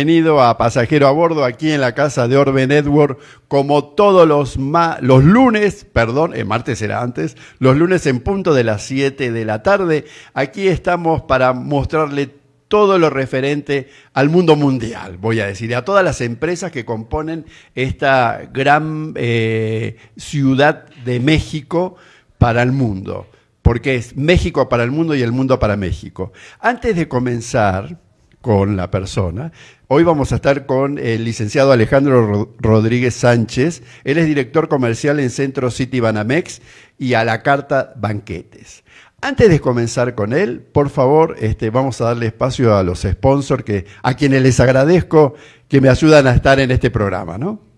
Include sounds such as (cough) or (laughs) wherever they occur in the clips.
Bienvenido a Pasajero a Bordo aquí en la casa de Orbe Network, como todos los, los lunes, perdón, el martes era antes, los lunes en punto de las 7 de la tarde. Aquí estamos para mostrarle todo lo referente al mundo mundial, voy a decir, a todas las empresas que componen esta gran eh, ciudad de México para el mundo, porque es México para el mundo y el mundo para México. Antes de comenzar con la persona, Hoy vamos a estar con el licenciado Alejandro Rodríguez Sánchez. Él es director comercial en Centro City Banamex y a la carta Banquetes. Antes de comenzar con él, por favor, este, vamos a darle espacio a los sponsors que, a quienes les agradezco que me ayudan a estar en este programa, ¿no?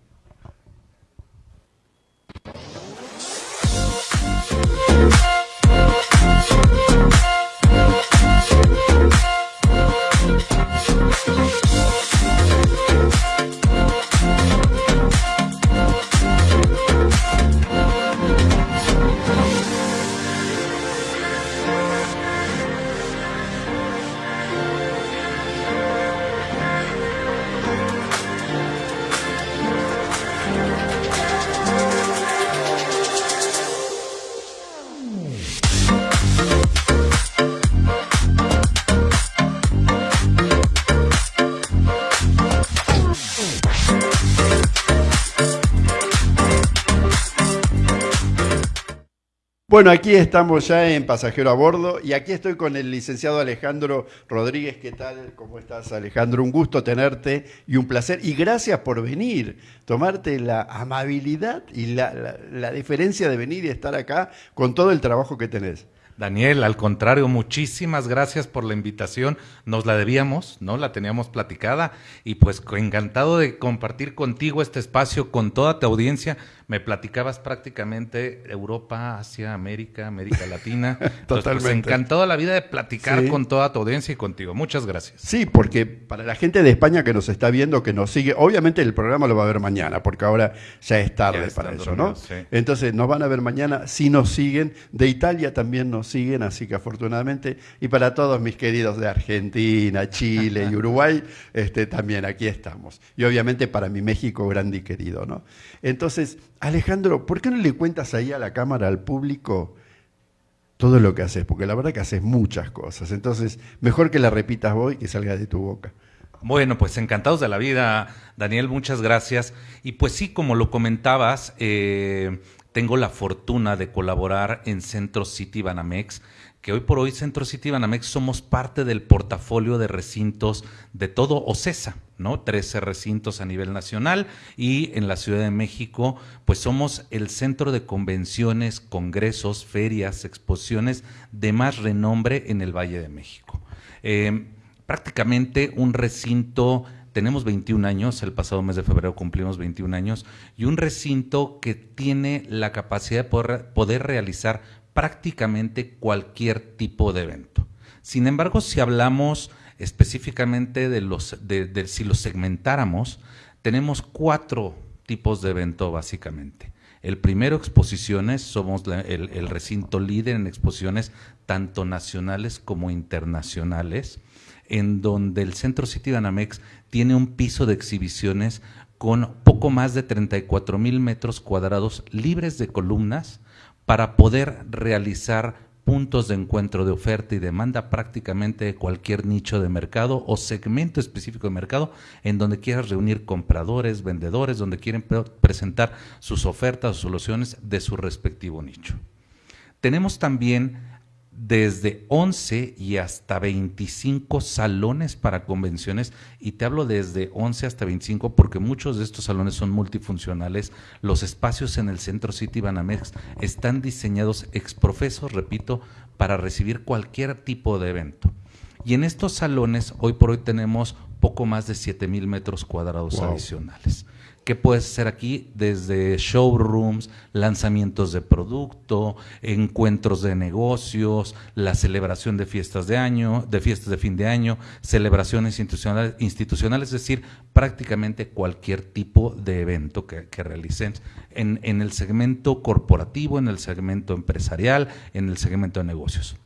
Bueno, aquí estamos ya en Pasajero a Bordo y aquí estoy con el licenciado Alejandro Rodríguez. ¿Qué tal? ¿Cómo estás, Alejandro? Un gusto tenerte y un placer. Y gracias por venir, tomarte la amabilidad y la, la diferencia de venir y estar acá con todo el trabajo que tenés. Daniel, al contrario, muchísimas gracias por la invitación. Nos la debíamos, ¿no? La teníamos platicada y pues encantado de compartir contigo este espacio con toda tu audiencia me platicabas prácticamente Europa, Asia, América, América Latina. (laughs) Pues, Totalmente. Pues, encantado la vida de platicar con toda tu audiencia y contigo. Muchas gracias. Sí, porque para la gente de España que nos está viendo, que nos sigue, obviamente el programa lo va a ver mañana, porque ahora ya es tarde para eso, ¿no? Entonces nos van a ver mañana si nos siguen. De Italia también nos siguen, así que afortunadamente. Y para todos mis queridos de Argentina, Chile y Uruguay, este, también aquí estamos. Y obviamente para mi México grande y querido, ¿no? Entonces, Alejandro, ¿por qué no le cuentas ahí a la cámara, al público, todo lo que haces? Porque la verdad que haces muchas cosas. Entonces, mejor que la repitas vos y que salga de tu boca. Bueno, pues encantados de la vida, Daniel, muchas gracias. Y pues sí, como lo comentabas, eh, tengo la fortuna de colaborar en Centro City Banamex que hoy por hoy Centro City Banamex somos parte del portafolio de recintos de todo OCESA, ¿no? 13 recintos a nivel nacional y en la Ciudad de México, pues somos el centro de convenciones, congresos, ferias, exposiciones de más renombre en el Valle de México. Eh, prácticamente un recinto tenemos 21 años, el pasado mes de febrero cumplimos 21 años, y un recinto que tiene la capacidad de poder, realizar prácticamente cualquier tipo de evento. Sin embargo, si hablamos específicamente de los, de, si los segmentáramos, tenemos cuatro tipos de evento básicamente. El primero, exposiciones, somos el, el, recinto líder en exposiciones tanto nacionales como internacionales, en donde el Centro City Banamex tiene un piso de exhibiciones con poco más de 34 mil metros cuadrados libres de columnas, para poder realizar puntos de encuentro de oferta y demanda prácticamente de cualquier nicho de mercado o segmento específico de mercado en donde quieras reunir compradores, vendedores, donde quieren presentar sus ofertas o soluciones de su respectivo nicho. Tenemos también desde 11 y hasta 25 salones para convenciones y te hablo desde 11 hasta 25 porque muchos de estos salones son multifuncionales. Los espacios en el Centro City Banamex están diseñados exprofesos, repito, para recibir cualquier tipo de evento. Y en estos salones hoy por hoy tenemos poco más de 7 mil metros cuadrados adicionales. ¿Qué puedes hacer aquí? Desde showrooms, lanzamientos de producto, encuentros de negocios, la celebración de fiestas de año, de fiestas de fin de año, celebraciones institucionales, es decir, prácticamente cualquier tipo de evento que, realicen en, en el segmento corporativo, en el segmento empresarial, en el segmento de negocios.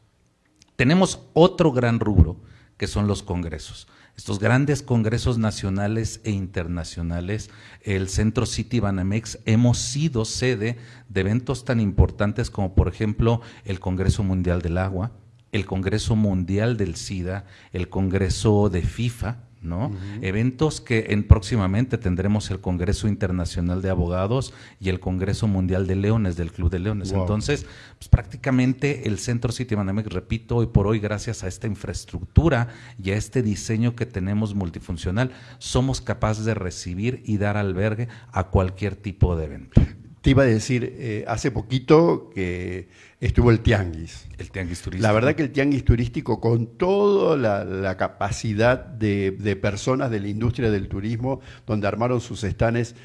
Tenemos otro gran rubro que son los congresos. estos grandes congresos nacionales e internacionales, el Centro City Banamex, hemos sido sede de eventos tan importantes como por ejemplo el Congreso Mundial del Agua, el Congreso Mundial del SIDA, el Congreso de FIFA, ¿no? Eventos que en próximamente tendremos el Congreso Internacional de Abogados y el Congreso Mundial de Leones del Club de Leones. Entonces, pues, prácticamente el Centro City Banamex, repito, hoy por hoy, gracias a esta infraestructura y a este diseño que tenemos multifuncional, somos capaces de recibir y dar albergue a cualquier tipo de evento. Te iba a decir, eh, hace poquito que estuvo el Tianguis. El Tianguis turístico. La verdad que el Tianguis turístico, con toda la, capacidad de, personas de la industria del turismo, donde armaron sus estanes,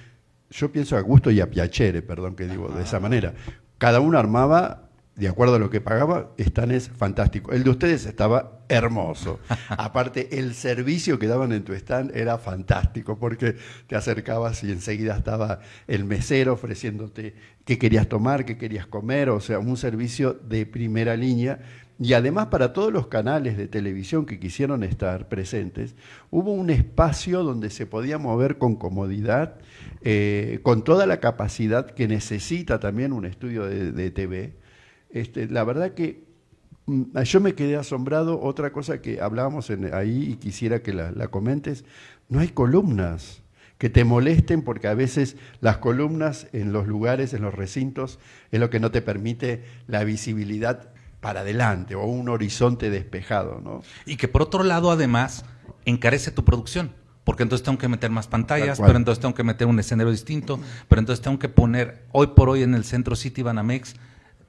yo pienso a gusto y a piacere, perdón que digo de esa manera. Cada uno armaba de acuerdo a lo que pagaba, estanes fantásticos. El de ustedes estaba hermoso. (laughs) Aparte, el servicio que daban en tu stand era fantástico, porque te acercabas y enseguida estaba el mesero ofreciéndote qué querías tomar, qué querías comer, o sea, un servicio de primera línea. Y además para todos los canales de televisión que quisieron estar presentes, hubo un espacio donde se podía mover con comodidad, eh, con toda la capacidad que necesita también un estudio de, de TV este, la verdad que mm, yo me quedé asombrado. Otra cosa que hablábamos ahí y quisiera que la, comentes, no hay columnas que te molesten porque a veces las columnas en los lugares, en los recintos, es lo que no te permite la visibilidad para adelante o un horizonte despejado. ¿no? Y que por otro lado, además, encarece tu producción. Porque entonces tengo que meter más pantallas, pero entonces tengo que meter un escenario distinto, pero entonces tengo que poner, hoy por hoy en el centro City Banamex,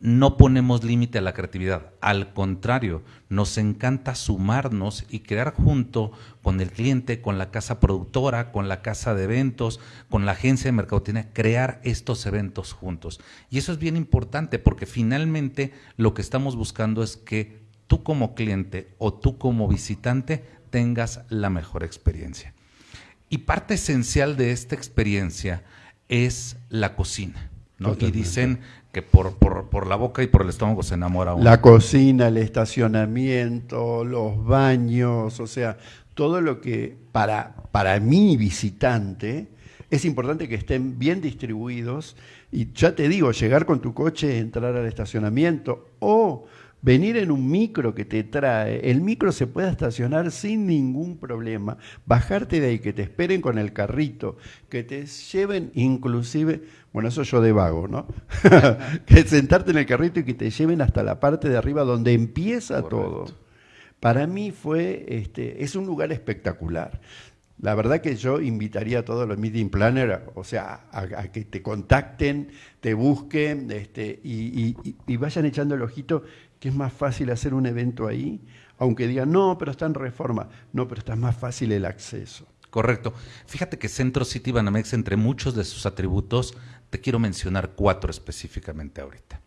no ponemos límite a la creatividad. Al contrario, nos encanta sumarnos y crear junto con el cliente, con la casa productora, con la casa de eventos, con la agencia de mercadotecnia, crear estos eventos juntos. Y eso es bien importante porque finalmente lo que estamos buscando es que tú como cliente o tú como visitante tengas la mejor experiencia. Y parte esencial de esta experiencia es la cocina. Y dicen que por, por, la boca y por el estómago se enamora uno. La cocina, el estacionamiento, los baños, o sea, todo lo que para, para mi visitante es importante que estén bien distribuidos. Y ya te digo, llegar con tu coche, entrar al estacionamiento o venir en un micro que te trae, el micro se puede estacionar sin ningún problema, bajarte de ahí, que te esperen con el carrito, que te lleven inclusive, bueno, eso yo de vago, ¿no? (laughs) que sentarte en el carrito y que te lleven hasta la parte de arriba donde empieza todo. Para mí fue, este, es un lugar espectacular. La verdad que yo invitaría a todos los meeting planners, o sea, a, que te contacten, te busquen este, y, y, vayan echando el ojito que es más fácil hacer un evento ahí, aunque digan, no, pero está en reforma, no, pero está más fácil el acceso. Correcto. Fíjate que Centro City Banamex, entre muchos de sus atributos, te quiero mencionar cuatro específicamente ahorita.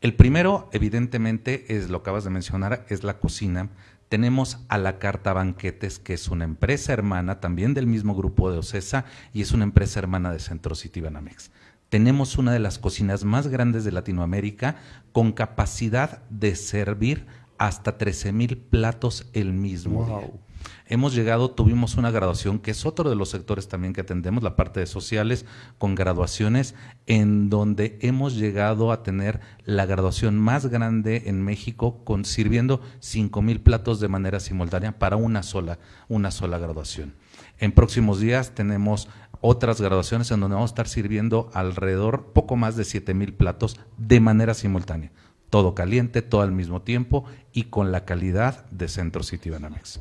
El primero, evidentemente, es lo que acabas de mencionar, es la cocina. Tenemos a la Carta Banquetes, que es una empresa hermana también del mismo grupo de Ocesa y es una empresa hermana de Centro City Banamex tenemos una de las cocinas más grandes de Latinoamérica con capacidad de servir hasta 13 mil platos el mismo día. Hemos llegado, tuvimos una graduación, que es otro de los sectores también que atendemos, la parte de sociales, con graduaciones, en donde hemos llegado a tener la graduación más grande en México, con, sirviendo 5 mil platos de manera simultánea para una sola, una sola graduación. En próximos días tenemos otras graduaciones en donde vamos a estar sirviendo alrededor poco más de 7 mil platos de manera simultánea. Todo caliente, todo al mismo tiempo y con la calidad de Centro City Banamex.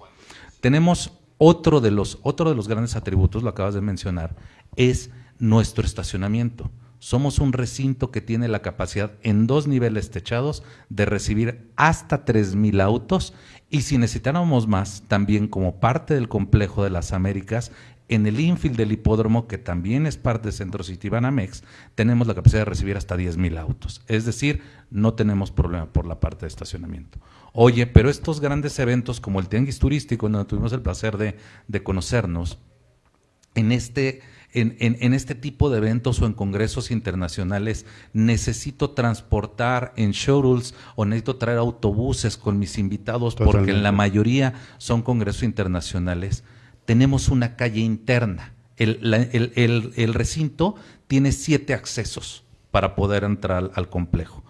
Tenemos otro de los, otro de los grandes atributos, lo acabas de mencionar, es nuestro estacionamiento. Somos un recinto que tiene la capacidad en dos niveles techados de recibir hasta 3.000 autos y si necesitáramos más, también como parte del complejo de las Américas, en el infield del hipódromo, que también es parte de Centro City Banamex, tenemos la capacidad de recibir hasta 10.000 autos. Es decir, no tenemos problema por la parte de estacionamiento. Oye, pero estos grandes eventos como el Tianguis Turístico, donde tuvimos el placer de, de conocernos, en este en, en, este tipo de eventos o en congresos internacionales necesito transportar en shuttles o necesito traer autobuses con mis invitados porque en la mayoría son congresos internacionales, tenemos una calle interna. El, el, el, recinto tiene siete accesos para poder entrar al complejo.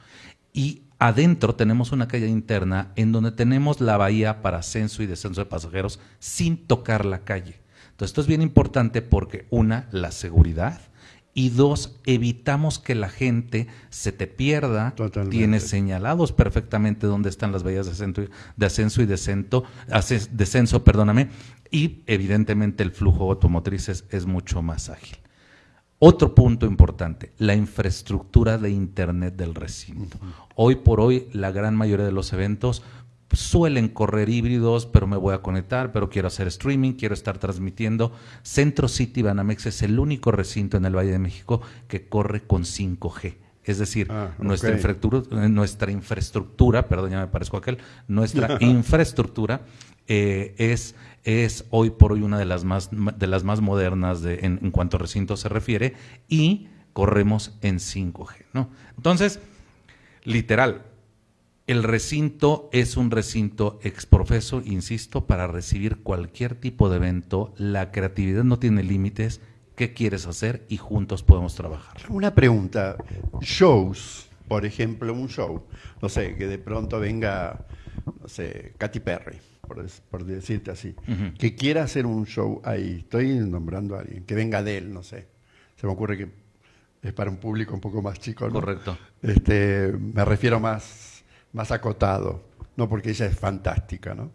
Y adentro tenemos una calle interna en donde tenemos la bahía para ascenso y descenso de pasajeros sin tocar la calle. Entonces, esto es bien importante porque, una, la seguridad, y dos, evitamos que la gente se te pierda. Tiene señalados perfectamente dónde están las bahías de ascenso, de ascenso y descenso, descenso, perdóname, y evidentemente el flujo automotriz es mucho más ágil. Otro punto importante, la infraestructura de Internet del recinto. Hoy por hoy, la gran mayoría de los eventos suelen correr híbridos, pero me voy a conectar, pero quiero hacer streaming, quiero estar transmitiendo. Centro City Banamex es el único recinto en el Valle de México que corre con 5G. Es decir, ah, nuestra, infraestructura, nuestra infraestructura, perdón, ya me parezco a aquel, nuestra (laughs) infraestructura eh, es, es hoy por hoy una de las más, de las más modernas de, en, cuanto a recinto se refiere y corremos en 5G. ¿no? Entonces, literal, el recinto es un recinto exprofeso, insisto, para recibir cualquier tipo de evento. La creatividad no tiene límites. ¿Qué quieres hacer? Y juntos podemos trabajar. Una pregunta. Shows, por ejemplo, un show. No sé, que de pronto venga, no sé, Katy Perry, por, decirte así. Que quiera hacer un show ahí. Estoy nombrando a alguien. Que venga de él, no sé. Se me ocurre que es para un público un poco más chico. ¿no? Correcto. Este, me refiero más más acotado, no porque ella es fantástica, ¿no?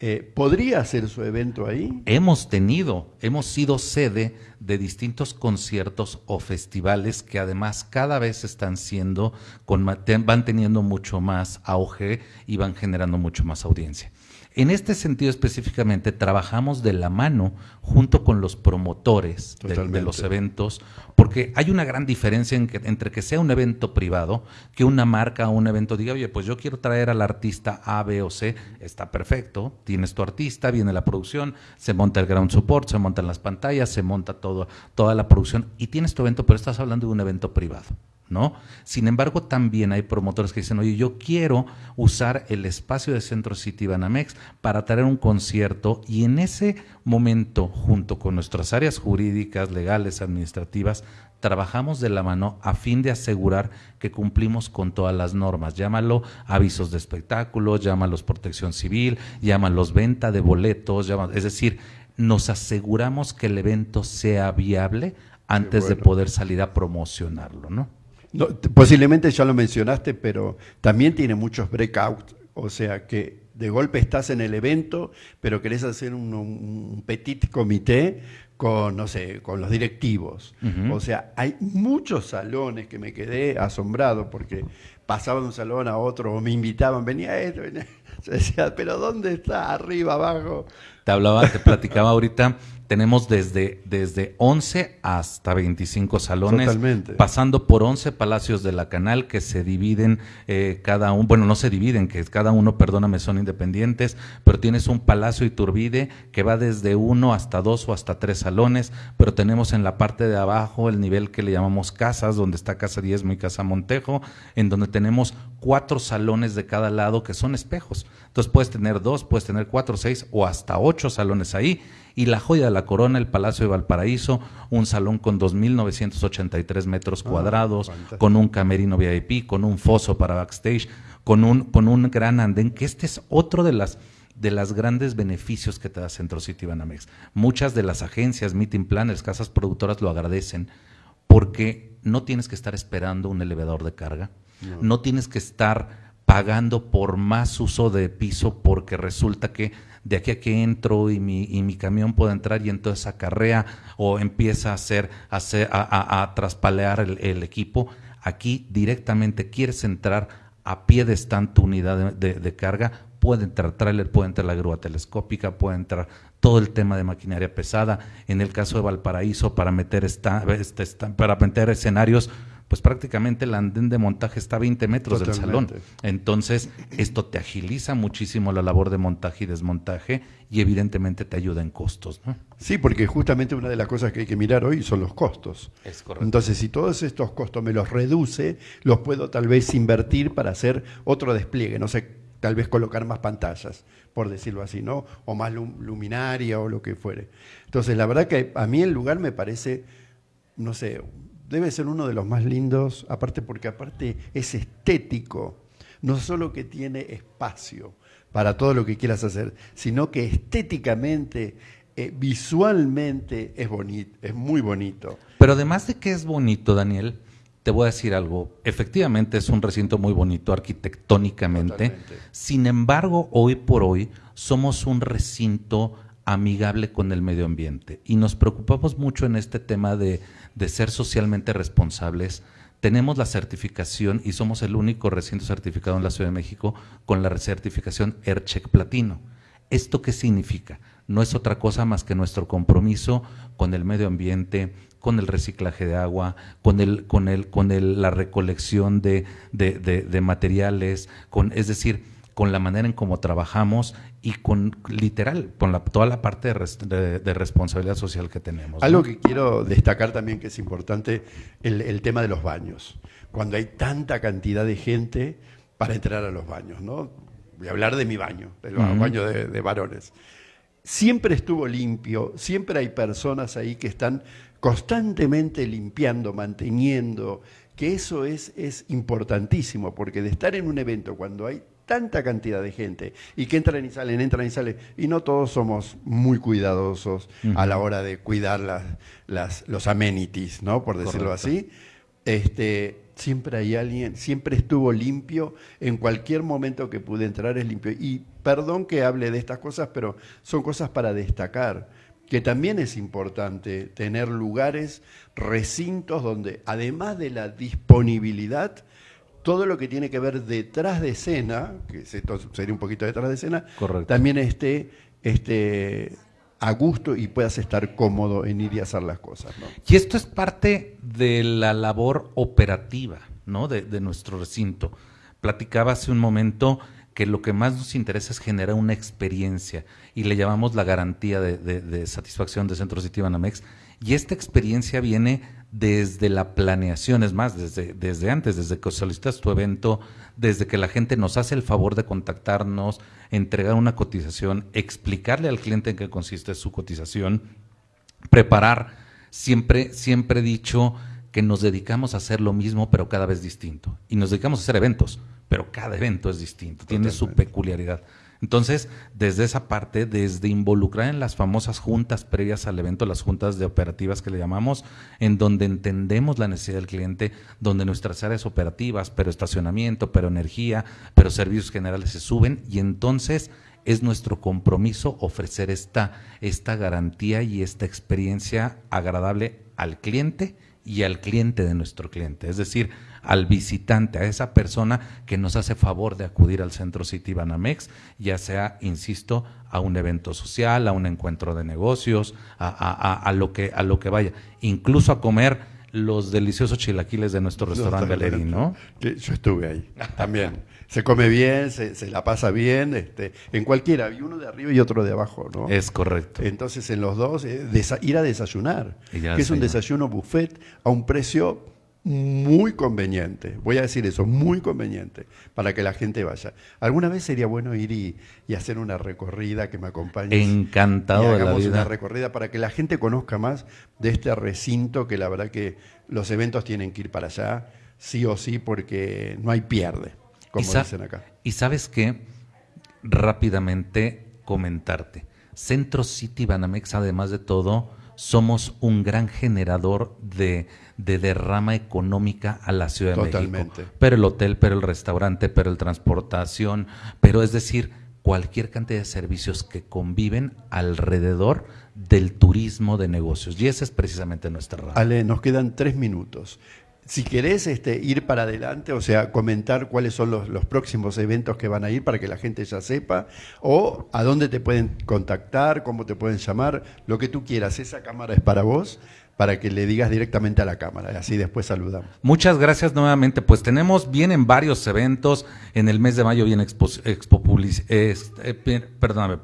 Eh, ¿Podría hacer su evento ahí? Hemos tenido, hemos sido sede de distintos conciertos o festivales que además cada vez están siendo, con, van teniendo mucho más auge y van generando mucho más audiencia. En este sentido específicamente trabajamos de la mano junto con los promotores de, los eventos, porque hay una gran diferencia entre que sea un evento privado, que una marca o un evento diga, oye, pues yo quiero traer al artista A, B o C, está perfecto, tienes tu artista, viene la producción, se monta el ground support, se montan las pantallas, se monta todo, toda la producción y tienes tu evento, pero estás hablando de un evento privado. ¿No? Sin embargo, también hay promotores que dicen, oye, yo quiero usar el espacio de Centro City Banamex para traer un concierto y en ese momento, junto con nuestras áreas jurídicas, legales, administrativas, trabajamos de la mano a fin de asegurar que cumplimos con todas las normas. Llámalo avisos de espectáculos, llámalos protección civil, llámalos venta de boletos, es decir, nos aseguramos que el evento sea viable antes de poder salir a promocionarlo, ¿no? Posiblemente ya lo mencionaste, pero también tiene muchos breakouts, o sea que de golpe estás en el evento, pero querés hacer un, petit comité con, no sé, con los directivos. O sea, hay muchos salones que me quedé asombrado porque pasaba de un salón a otro o me invitaban, venía esto, venía... (laughs) Yo decía, pero ¿dónde está? Arriba, abajo. Te hablaba, te platicaba ahorita tenemos desde, desde 11 hasta 25 salones, pasando por 11 palacios de la canal que se dividen eh, cada uno, bueno, no se dividen, que cada uno, perdóname, son independientes, pero tienes un palacio Iturbide que va desde uno hasta dos o hasta tres salones, pero tenemos en la parte de abajo el nivel que le llamamos casas, donde está Casa Diezmo y Casa Montejo, en donde tenemos cuatro salones de cada lado que son espejos. Entonces puedes tener dos, puedes tener cuatro, seis o hasta ocho salones ahí y la joya de la corona, el Palacio de Valparaíso, un salón con 2.983 metros ah, cuadrados, con un camerino VIP, con un foso para backstage, con un, con un gran andén, que este es otro de las de los grandes beneficios que te da Centro City Banamex. Muchas de las agencias, meeting planners, casas productoras lo agradecen porque no tienes que estar esperando un elevador de carga, no tienes que estar pagando por más uso de piso porque resulta que de aquí a que entro y mi, y mi camión puede entrar y entonces acarrea o empieza a hacer, a, hacer, a, traspalear el, equipo. Aquí directamente quieres entrar a pie de stand tu unidad de, carga, puede entrar trailer, puede entrar la grúa telescópica, puede entrar todo el tema de maquinaria pesada. En el caso de Valparaíso, para meter, esta, este, para meter escenarios, pues prácticamente el andén de montaje está a 20 metros del salón. Entonces, esto te agiliza muchísimo la labor de montaje y desmontaje y evidentemente te ayuda en costos. ¿no? Sí, porque justamente una de las cosas que hay que mirar hoy son los costos. Es correcto. Entonces, si todos estos costos me los reduce, los puedo tal vez invertir para hacer otro despliegue, no sé, tal vez colocar más pantallas, por decirlo así, ¿no? O más luminaria o lo que fuere. Entonces, la verdad que a mí el lugar me parece, no sé, debe ser uno de los más lindos, aparte porque aparte es estético, no solo que tiene espacio para todo lo que quieras hacer, sino que estéticamente, eh, visualmente es bonito, es muy bonito. Pero además de que es bonito, Daniel, te voy a decir algo, efectivamente es un recinto muy bonito arquitectónicamente, sin embargo, hoy por hoy somos un recinto amigable con el medio ambiente y nos preocupamos mucho en este tema de de ser socialmente responsables, tenemos la certificación y somos el único recinto certificado en la Ciudad de México con la certificación AirCheck Platino. ¿Esto qué significa? No es otra cosa más que nuestro compromiso con el medio ambiente, con el reciclaje de agua, con el, con el, con la recolección de, de materiales, con, es decir, con la manera en cómo trabajamos y con literal, con la, toda la parte de, responsabilidad social que tenemos. Algo que quiero destacar también que es importante, el, tema de los baños. Cuando hay tanta cantidad de gente para entrar a los baños, ¿no? Voy a hablar de mi baño, del baño de, varones. Siempre estuvo limpio, siempre hay personas ahí que están constantemente limpiando, manteniendo, que eso es, es importantísimo, porque de estar en un evento cuando hay tanta cantidad de gente y que entran y salen, entran y salen, y no todos somos muy cuidadosos a la hora de cuidar las, las, los amenities, ¿no? Por decirlo así. Este, siempre hay alguien, siempre estuvo limpio, en cualquier momento que pude entrar es limpio. Y perdón que hable de estas cosas, pero son cosas para destacar, que también es importante tener lugares, recintos donde además de la disponibilidad, todo lo que tiene que ver detrás de escena, que sería un poquito detrás de escena, también esté, esté a gusto y puedas estar cómodo en ir y hacer las cosas. Y esto es parte de la labor operativa ¿no? de, nuestro recinto. Platicaba hace un momento que lo que más nos interesa es generar una experiencia y le llamamos la garantía de, satisfacción de Centro City Banamex. Y esta experiencia viene desde la planeación, es más, desde, desde antes, desde que solicitas tu evento, desde que la gente nos hace el favor de contactarnos, entregar una cotización, explicarle al cliente en qué consiste su cotización, preparar. Siempre, siempre he dicho que nos dedicamos a hacer lo mismo, pero cada vez distinto. Y nos dedicamos a hacer eventos, pero cada evento es distinto, tiene su peculiaridad. Entonces, desde esa parte, desde involucrar en las famosas juntas previas al evento, las juntas de operativas que le llamamos, en donde entendemos la necesidad del cliente, donde nuestras áreas operativas, pero estacionamiento, pero energía, pero servicios generales se suben y entonces es nuestro compromiso ofrecer esta, esta garantía y esta experiencia agradable al cliente y al cliente de nuestro cliente. Es decir, al visitante, a esa persona que nos hace favor de acudir al Centro City Banamex, ya sea, insisto, a un evento social, a un encuentro de negocios, a, lo, que, a lo que vaya, incluso a comer los deliciosos chilaquiles de nuestro restaurante Galerín, ¿no? Yo estuve ahí también. Se come bien, se, la pasa bien, este, en cualquiera, hay uno de arriba y otro de abajo, ¿no? Es correcto. Entonces en los dos, eh, ir a desayunar, que es un desayuno buffet a un precio muy conveniente, voy a decir eso, muy conveniente para que la gente vaya. Alguna vez sería bueno ir y, hacer una recorrida que me acompañe. Encantado de la vida. una recorrida para que la gente conozca más de este recinto que la verdad que los eventos tienen que ir para allá, sí o sí, porque no hay pierde, como dicen acá. Y sabes qué, rápidamente comentarte. Centro City Banamex, además de todo, somos un gran generador de, derrama económica a la Ciudad de México. Pero el hotel, pero el restaurante, pero el transportación, pero es decir, cualquier cantidad de servicios que conviven alrededor del turismo de negocios. Y esa es precisamente nuestra razón. Ale, nos quedan tres minutos si querés este, ir para adelante, o sea, comentar cuáles son los, próximos eventos que van a ir para que la gente ya sepa, o a dónde te pueden contactar, cómo te pueden llamar, lo que tú quieras, esa cámara es para vos. Para que le digas directamente a la cámara. Así después saludamos. Muchas gracias nuevamente. Pues tenemos, vienen varios eventos. En el mes de mayo viene Expo, Expo eh,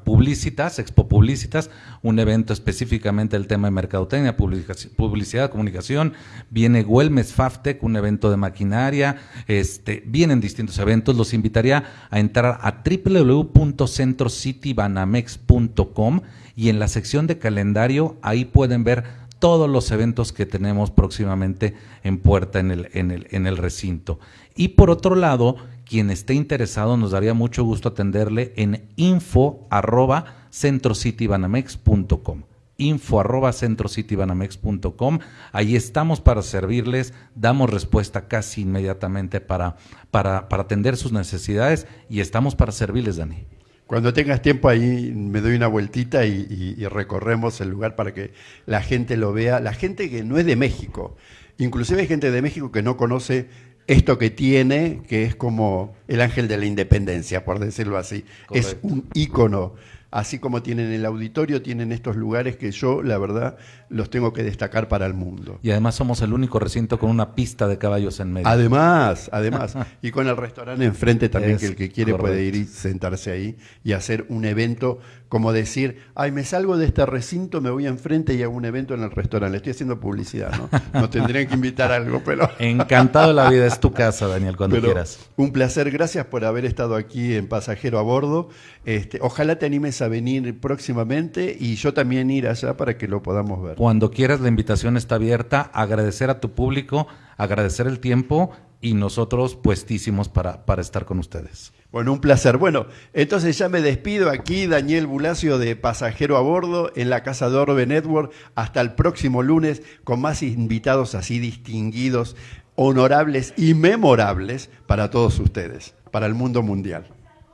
Publicitas, Expo Publicitas, un evento específicamente del tema de mercadotecnia, publicidad, comunicación. Viene Güelmes Faftec, un evento de maquinaria. Este, vienen distintos eventos. Los invitaría a entrar a www.centrocitybanamex.com y en la sección de calendario ahí pueden ver todos los eventos que tenemos próximamente en puerta en el, en el, en el recinto. Y por otro lado, quien esté interesado, nos daría mucho gusto atenderle en info arroba centrocitybanamex.com info arroba centrocitybanamex.com. Ahí estamos para servirles, damos respuesta casi inmediatamente para, para, para atender sus necesidades y estamos para servirles, Dani. Cuando tengas tiempo ahí me doy una vueltita y, recorremos el lugar para que la gente lo vea. La gente que no es de México, inclusive hay gente de México que no conoce esto que tiene, que es como el ángel de la independencia, por decirlo así. Es un ícono así como tienen el auditorio, tienen estos lugares que yo, la verdad, los tengo que destacar para el mundo. Y además somos el único recinto con una pista de caballos en medio. Además, además. (laughs) y con el restaurante enfrente también, que el que quiere puede ir y sentarse ahí y hacer un evento como decir, ay, me salgo de este recinto, me voy enfrente y hago un evento en el restaurante. Le estoy haciendo publicidad, ¿no? Nos tendrían que invitar a algo, pero... (laughs) Encantado la vida, es tu casa, Daniel, cuando quieras. Un placer, gracias por haber estado aquí en Pasajero a Bordo. Este, ojalá te animes a venir próximamente y yo también ir allá para que lo podamos ver. Cuando quieras, la invitación está abierta. Agradecer a tu público, agradecer el tiempo y nosotros puestísimos para, para estar con ustedes. Bueno, un placer. Bueno, entonces ya me despido aquí, Daniel Bulacio de Pasajero a Bordo en la Casa de Orbe Network. Hasta el próximo lunes con más invitados así distinguidos, honorables y memorables para todos ustedes, para el mundo mundial.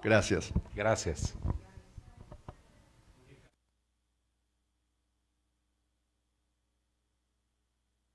Gracias. Gracias.